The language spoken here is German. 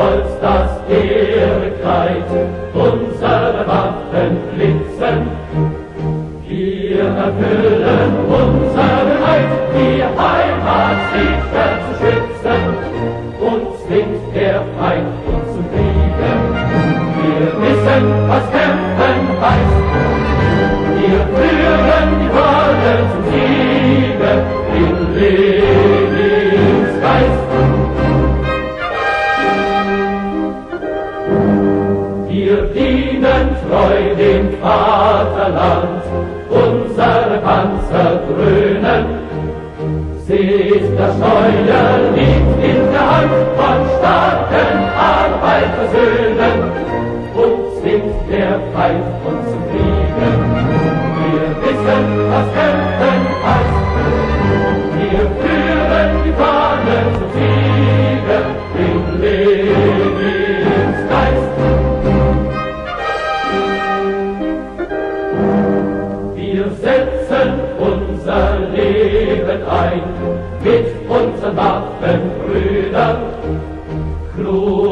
Stolz das Heere kreisen, unsere Waffen blitzen. Wir erfüllen unseren Eid, die Heimat sicher zu schützen. Uns zwingt der Feind uns zum Kriegen. Wir wissen, was Wir dienen treu dem Vaterland, unsere Panzer dröhnen. Seht, das Steuer liegt in der Hand von starken Arbeitersöhnen. Und zwingt der Feind uns zum Kriege. Wir wissen, was Kämpfen Wir setzen unser Leben ein mit unseren Waffenbrüdern. Kluge